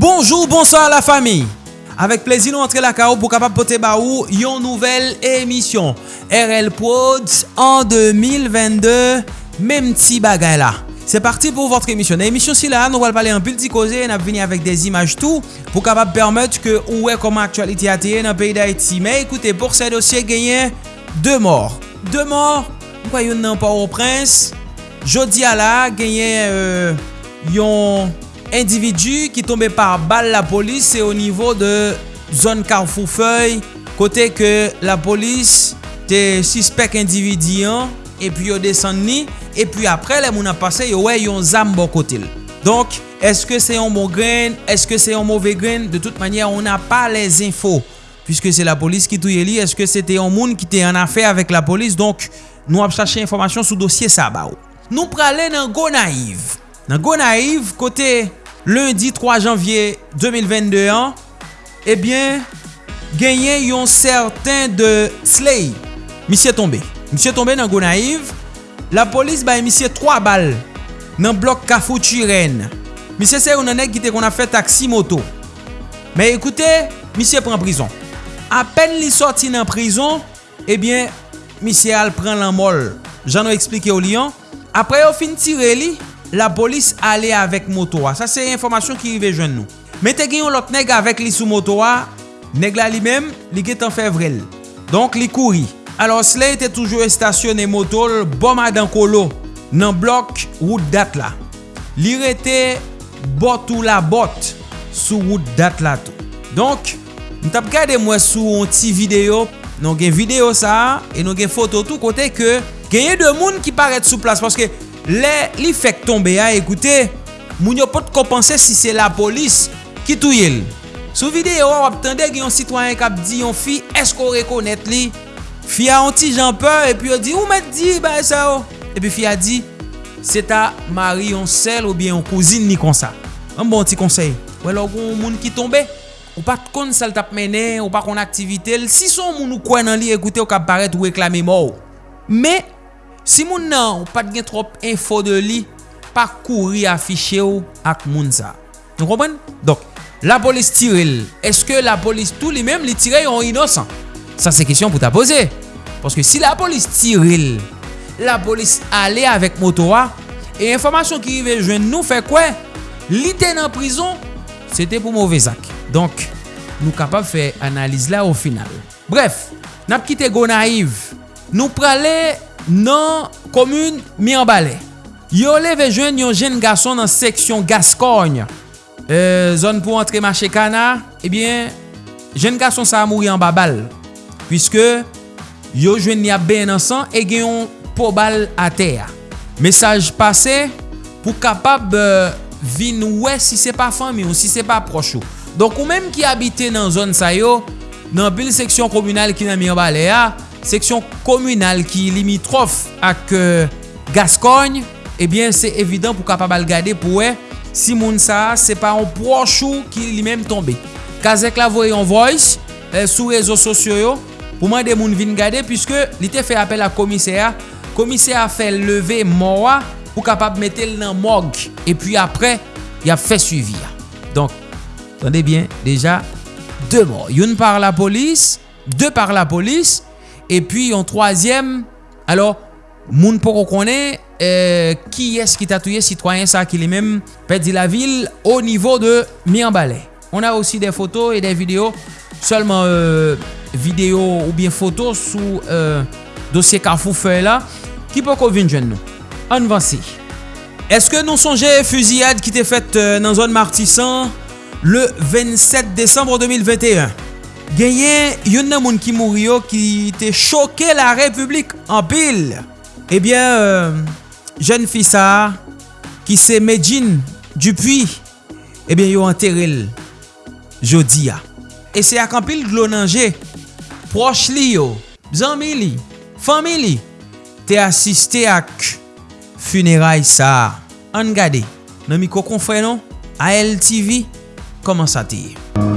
Bonjour, bonsoir la fami. Avèk plezi nou antre la ka ou pou kapap pote ba ou yon nouvel emisyon. RL Prods an 2022, mem ti bagay la. Se parti pou votre emisyon. Na emisyon si la, nou wal pale an pil ti koze, nap vini avèk des imaj tou, pou kapap permèt ke ou wè koman aktualite ateye nan peyi da iti. Me ekoute, pou se dosye genyen, 2 mor. 2 mor, mwen kwa yon nan pa ou prins, jodi ala genyen euh, yon... individu ki tombe par bal la polis se o nivou de zon Karfoufei kote ke la polis te suspect individyan epi yo desen ni epi apre le moun apase yo we yon zam bo kotil. Donk, eske se yon bon gren, eske se yon mouve gren, de tout manye on n'a pa les info puisque se la polis ki touye li, eske se te yon moun ki te yon afe avèk la polis Donk, nou ap chache informasyon sou dosye sa ba ou. Nou prale nan go naiv Nan go naiv, kote lundi 3 janvye 2022 an, ebyen, genyen yon certain de Slay. Misye tombe. Misye tombe nan Gonaiv. La polis bay misye 3 bal nan blok Kafou Chiren. Misye se yon nanek ki te kon a fe taksi moto. Me ekoute, misye pren prison. Apen li sorti nan prison, eh ebyen, misye al pren lan mol. Jan nou explike ou li an. Apre yo fin tire li, la polis ale avèk motowa. Sa se informasyon ki rive jwen nou. Men te gen yon lot neg avèk li sou motowa, neg la li mem, li get an fevrel. Donk li kouri. Alors Slay te toujou estasyon e motol bom adan kolo nan blok wout dat la. Li rete bot ou la bot sou wout dat la tou. Donk, nou tap gade mwen sou an ti video, nou gen video sa, e nou gen foto tou kote ke genye de moun ki paret sou plas. Paske, Le li fek tombe a ekoute, moun yo pot kompense si se la polis ki touye l. Sou videyo wap tende gen yon sitwanyen kap di yon fi esko rekonet li. Fi a yon ti jan pe, epi yo di ou met di ba e sa yo. Epi fi a di, se ta mari yon sel ou bien yon kouzine ni konsa. An bon ti konsey, wè lò goun moun ki tombe. Ou pat kon sel tap mene, ou pat kon aktivite l. Si son moun ou kwen nan li ekoute ou kap paret ou eklame mou. Me, Si moun nan ou pat gen trop info de li, pa kouri afiche ou ak moun sa. Nou kompren? Dok, la polis tiril. Eske la polis tou li mem li tire yon inosan? Sa se kisyon pou ta pose. Paske si la polis tiril, la polis ale avèk motowa, e informasyon ki rive jwen nou fe kwe, li ten an prison, se te pou mouve zak. Donk, nou kapap fe analize la ou final. Bref, nap kite go naiv. Nou prale... nan komoun Mirbalè. Yo leve jwen yon jen gason nan seksyon Gascogne. Euh, e, zon pou antre mache kana, ebyen, eh jen gason sa a mouri an babal. Piske, yo jwen ni ap ben ansan, e gen yon po bal a ter. Mesaj pase, pou kapab euh, vin wè si se pa fami ou si se pa prochou. Donk ou menm ki abite nan zon sa yo, nan bil seksyon komunal ki nan Mirbalè a, seksyon komunal ki limitrof ak euh, Gascogne, ebyen eh se evidant pou kapabal gade pou we, si moun sa se pa an prochou ki li menm tombe. Kazek la voye an voice euh, sou rezo sosyo yo pou man de moun vin gade pwiske li te fe apel a komiseya, komiseya fe leve mowa pou kapab metel nan mog e pi apre ya fe suivi ya. Donk, tande bien, deja, 2 mor. Yon par la polis, 2 par la polis, e pi yon troasyem, alo, moun pou konen, ki es ki tatouye sitwayen sa ki li men pedi la vil o nivou de Mianbalè. On a osi de foto e de video, solman... Euh, video ou bien foto sou euh, dosye Carrefour Feuille la ki pou kon vin jen nou. An vansi. Eske nou sonje fuziyad ki te fet nan zon martisan le 27 Desembre 2021? genyen yon nan moun ki mouri yo ki te choke la republik an pil. Ebyen, euh, jen fisa ki se Medjin Dupuy, ebyen yo anteril jodi ya. E se ak an pil glonanje, proch li yo, zanmi li, fami li, te asiste ak funeray sa. An gade, nan mi kokon fwenon, ALTV, koman sa te ye.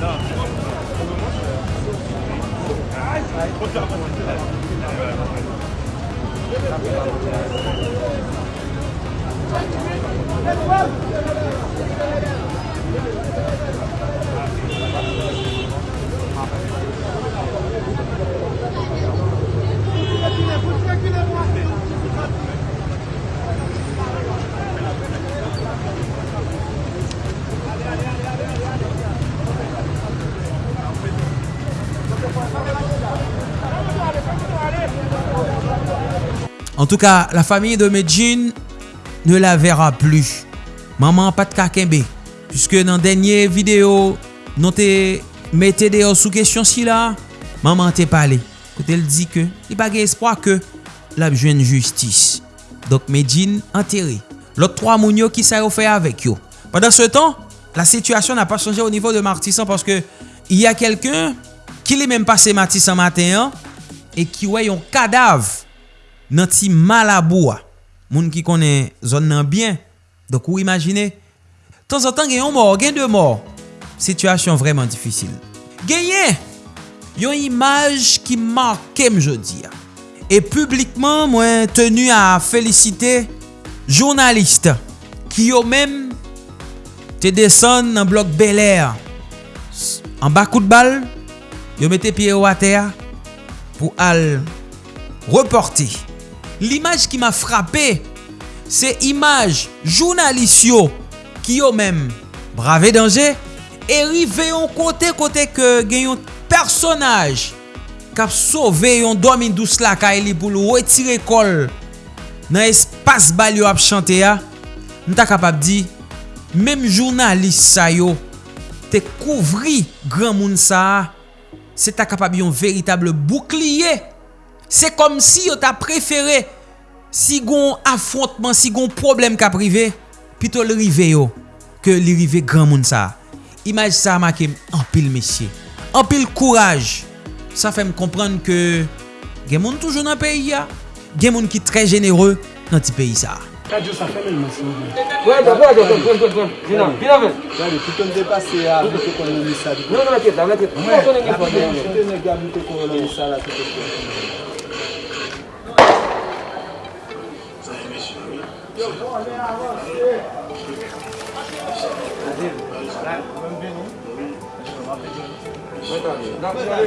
Não, Let's go! En tout cas, la famille de Medjin ne la verra plus. Maman pat kakembe. Piske nan denye video, non te mette deyo sou kesyon si la, maman te pale. Kote el di ke, li bagye espwa ke, la bjwen justice. Dok Medjin anteri. Lot 3 moun yo ki sa yo fe avek yo. Pendan se tan, la situasyon na pa chanje au nivou de Martisan paske y a kelken ki li menm pase Martisan maten an e ki wey yon kadav nan ti malaboua. Moun ki konen zon nan byen. Dok ou imagine. Tan zan tan gen yon mor, gen de mor. Sityasyon vreman difisil. Genyen, yon imaj ki markem jodi ya. E publikman mwen tenu a felicite jounaliste ki yo men te desen nan blok Bel Air. An bakout bal, yo mette piye water pou al reporti l'imaj ki ma frape, se imaj jounalisyo ki yo men brave denje, e rive yon kote kote ke gen yon personaj kap sove yon domin dous la ka e li pou lou wetire kol nan espas bal yo ap chante ya, nta kap ap di, mem jounalist sa yo, te kouvri gran moun sa, se ta kap ap yon veritable boukliye, se kom si yo ta preferè si gon affrontman, si gon problem ka prive, pito li rive yo, ke li rive gran moun sa. Imaj sa makem, anpil mesye, anpil kouraj. Sa fem komprende ke gen moun toujou nan peyi ya, gen moun ki tre jenere nan ti peyi sa. Kadyo sa fèmèl mè sè mè. Ouè, d'apò, d'apò, d'apò, d'apò. Vina, vina vè. Gade, tout an depase a mè konon mè sa di. Non, nan, nan, nan, nan, nan, nan. Mè, apò, nan, nan, nan, nan, nan. Mè, apò, nan, nan, nan, nan, nan. Eu vou olhar você. Vamos ver vamos ver, vamos ver, vamos ver,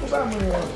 Vamos lá, mulher.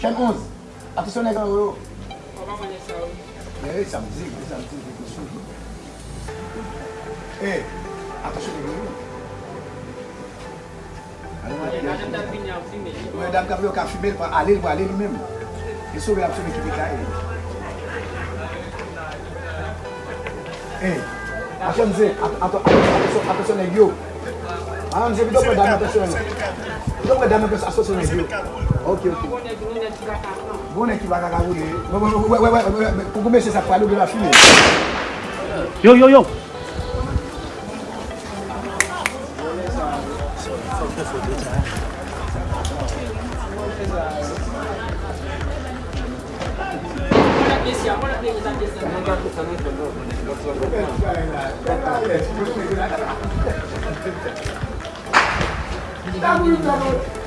Chen 11, atisyon e gen ou yo. Oman mwen e sa ou. E, sa mzik, sa mzik, e konsyon. E, atisyon e gen ou yo. Ajan dam vin ya fume. Ou dam dam yo ka fume, alil pou alil mèm. E sou ve apsyon ekipi ka e. E, atisyon ze, atisyon e gen ou. Ajan ze, bidok wè dam atisyon e gen ou. Bidok wè dam atisyon e gen ou. Ok, ok. Bonnen ki baka kagoune. Wè, wè, wè, pou mè se sa palo gè la fime. Yo, yo, yo. Thank you.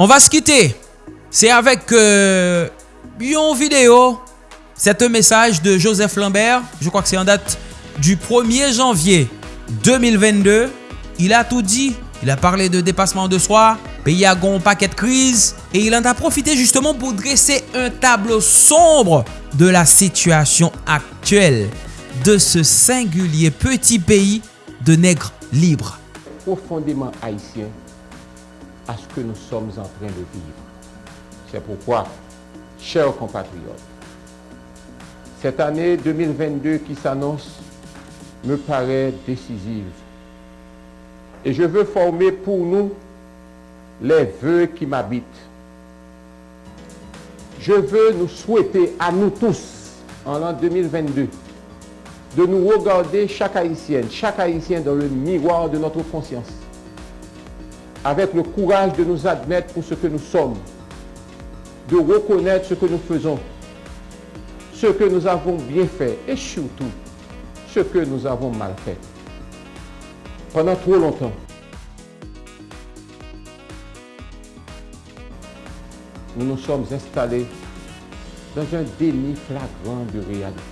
On va se quitter. C'est avec euh, une vidéo. C'est un message de Joseph Lambert. Je crois que c'est en date du 1er janvier 2022. Il a tout dit. Il a parlé de dépassement de soi, pays à gon paquet de crise. Et il en a profité justement pour dresser un tableau sombre de la situation actuelle de ce singulier petit pays de nègres libres. profondément haïtien à ce que nous sommes en train de vivre. C'est pourquoi, chers compatriotes, cette année 2022 qui s'annonce me paraît décisive. Et je veux former pour nous les vœux qui m'habitent. Je veux nous souhaiter à nous tous, en l'an 2022, de nous regarder chaque haïtienne, chaque haïtien dans le miroir de notre conscience, avec le courage de nous admettre pour ce que nous sommes, de reconnaître ce que nous faisons, ce que nous avons bien fait et surtout ce que nous avons mal fait. Pendant trop longtemps, nous nous sommes installés dans un déni flagrant de réalité.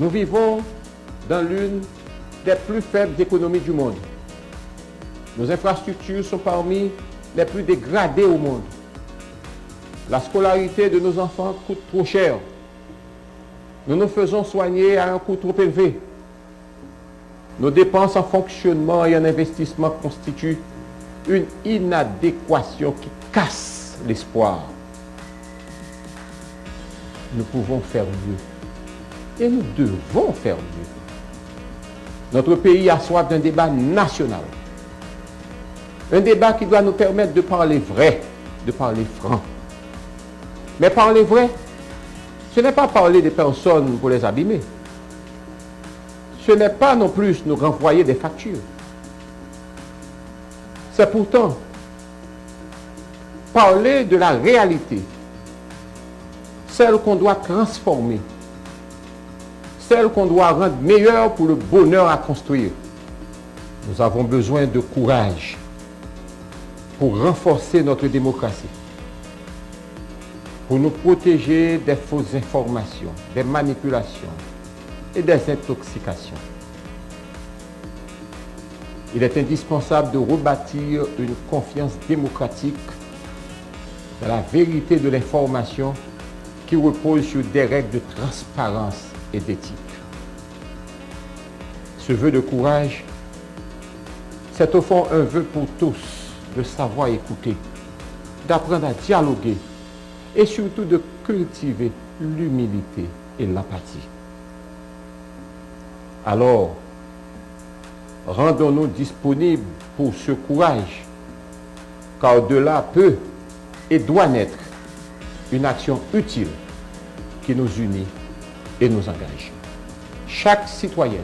Nous vivons dans l'une des plus faibles économies du monde. Nos infrastructures sont parmi les plus dégradées au monde. La scolarité de nos enfants coûte trop cher. Nous nous faisons soigner à un coût trop élevé. Nos dépenses en fonctionnement et en investissement constituent une inadéquation qui casse l'espoir. Nous pouvons faire mieux. Et nous devons faire mieux. Notre pays a soif d'un débat national. Un débat qui doit nous permettre de parler vrai, de parler franc. Mais parler vrai, ce n'est pas parler des personnes pour les abîmer. Ce n'est pas non plus nous renvoyer des factures. C'est pourtant parler de la réalité, celle qu'on doit transformer, celle qu'on doit rendre meilleure pour le bonheur à construire. Nous avons besoin de courage pour renforcer notre démocratie, pour nous protéger des fausses informations, des manipulations et des intoxications. Il est indispensable de rebâtir une confiance démocratique dans la vérité de l'information qui repose sur des règles de transparence et d'éthique. Ce vœu de courage C'est au fond un vœu pour tous de savoir écouter, d'apprendre à dialoguer et surtout de cultiver l'humilité et l'empathie. Alors, rendons-nous disponibles pour ce courage, car de là peut et doit naître une action utile qui nous unit et nous engage. Chaque citoyenne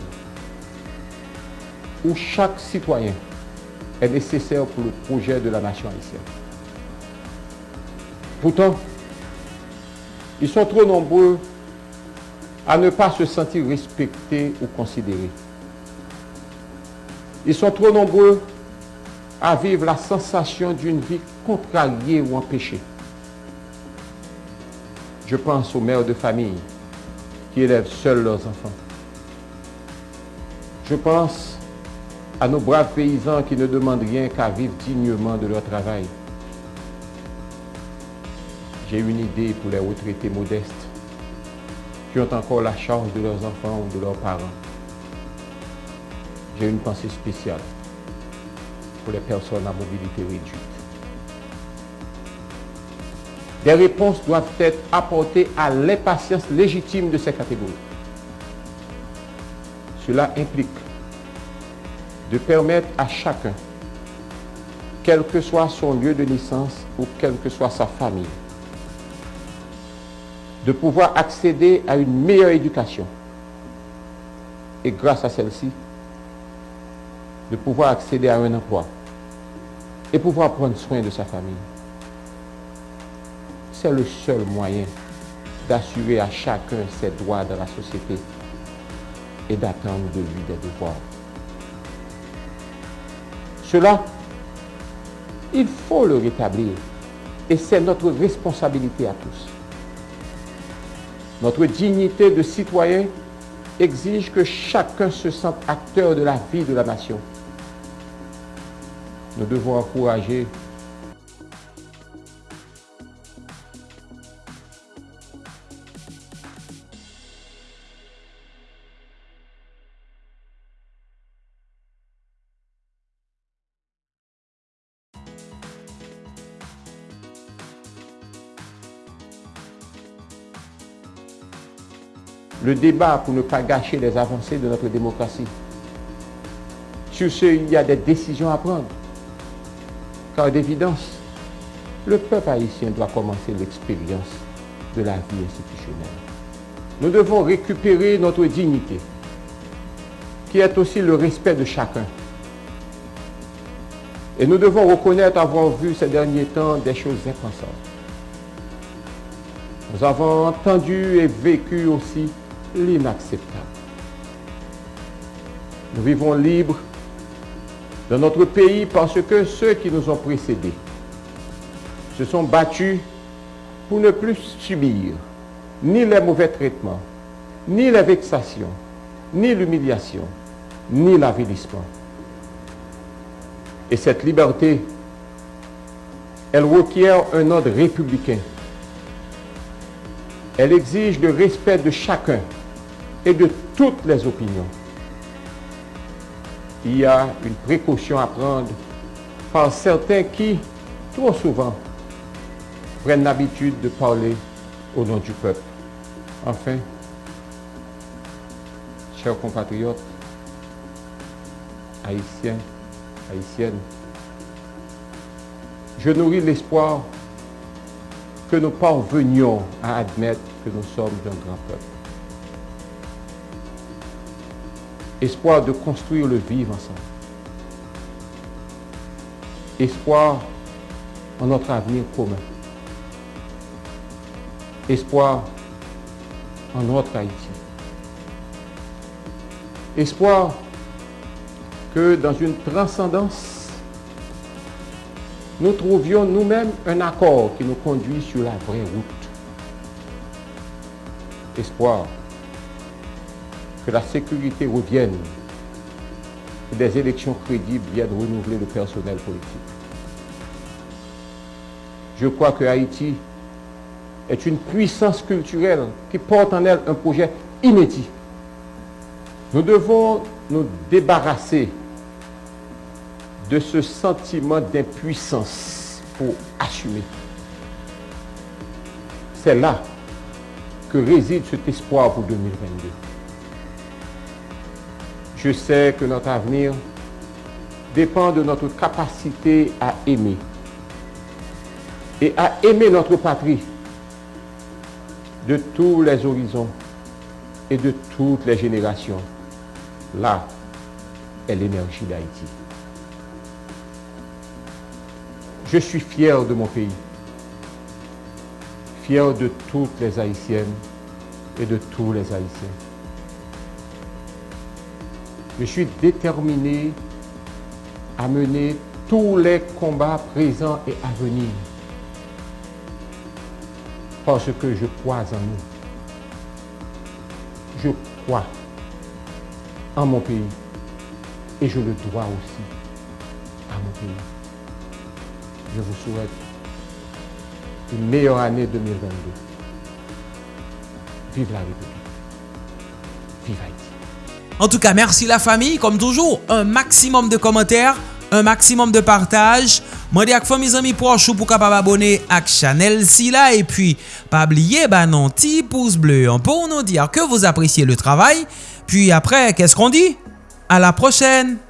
ou chaque citoyen est nécessaire pour le projet de la nation haïtienne. Pourtant, ils sont trop nombreux à ne pas se sentir respectés ou considérés. Ils sont trop nombreux à vivre la sensation d'une vie contrariée ou empêchée. Je pense aux mères de famille qui élèvent seuls leurs enfants. Je pense à nos braves paysans qui ne demandent rien qu'à vivre dignement de leur travail. J'ai une idée pour les retraités modestes qui ont encore la charge de leurs enfants ou de leurs parents. J'ai une pensée spéciale pour les personnes à mobilité réduite. Des réponses doivent être apportées à l'impatience légitime de ces catégories. Cela implique de permettre à chacun, quel que soit son lieu de naissance ou quelle que soit sa famille, de pouvoir accéder à une meilleure éducation. Et grâce à celle-ci, de pouvoir accéder à un emploi et pouvoir prendre soin de sa famille. C'est le seul moyen d'assurer à chacun ses droits dans la société et d'attendre de lui des devoirs. Cela, il faut le rétablir et c'est notre responsabilité à tous. Notre dignité de citoyen exige que chacun se sente acteur de la vie de la nation. Nous devons encourager le débat pour ne pas gâcher les avancées de notre démocratie. Sur ce, il y a des décisions à prendre. Car d'évidence, le peuple haïtien doit commencer l'expérience de la vie institutionnelle. Nous devons récupérer notre dignité, qui est aussi le respect de chacun. Et nous devons reconnaître avoir vu ces derniers temps des choses impensables. Nous avons entendu et vécu aussi l'inacceptable. Nous vivons libres dans notre pays parce que ceux qui nous ont précédés se sont battus pour ne plus subir ni les mauvais traitements, ni les vexations, ni l'humiliation, ni l'avilissement. Et cette liberté, elle requiert un ordre républicain. Elle exige le respect de chacun et de toutes les opinions. Il y a une précaution à prendre par certains qui, trop souvent, prennent l'habitude de parler au nom du peuple. Enfin, chers compatriotes, haïtiens, haïtiennes, je nourris l'espoir que nous parvenions à admettre que nous sommes un grand peuple. Espoir de construire le vivre ensemble. Espoir en notre avenir commun. Espoir en notre Haïti. Espoir que dans une transcendance, nous trouvions nous-mêmes un accord qui nous conduit sur la vraie route. Espoir la sécurité revienne, que des élections crédibles viennent renouveler le personnel politique. Je crois que Haïti est une puissance culturelle qui porte en elle un projet inédit. Nous devons nous débarrasser de ce sentiment d'impuissance pour assumer. C'est là que réside cet espoir pour 2022. Je sais que notre avenir dépend de notre capacité à aimer et à aimer notre patrie de tous les horizons et de toutes les générations. Là est l'énergie d'Haïti. Je suis fier de mon pays, fier de toutes les Haïtiennes et de tous les Haïtiens. Je suis déterminé à mener tous les combats présents et à venir parce que je crois en nous. Je crois en mon pays et je le dois aussi à mon pays. Je vous souhaite une meilleure année 2022. Vive la République. Vive Haïti. En tout cas, merci la famille. Comme toujours, un maximum de commentaires, un maximum de partage. Moi, dis à mes amis pour capable abonner à la chaîne. Et puis, pas oublier, bah non, petit pouce bleu pour nous dire que vous appréciez le travail. Puis après, qu'est-ce qu'on dit? À la prochaine!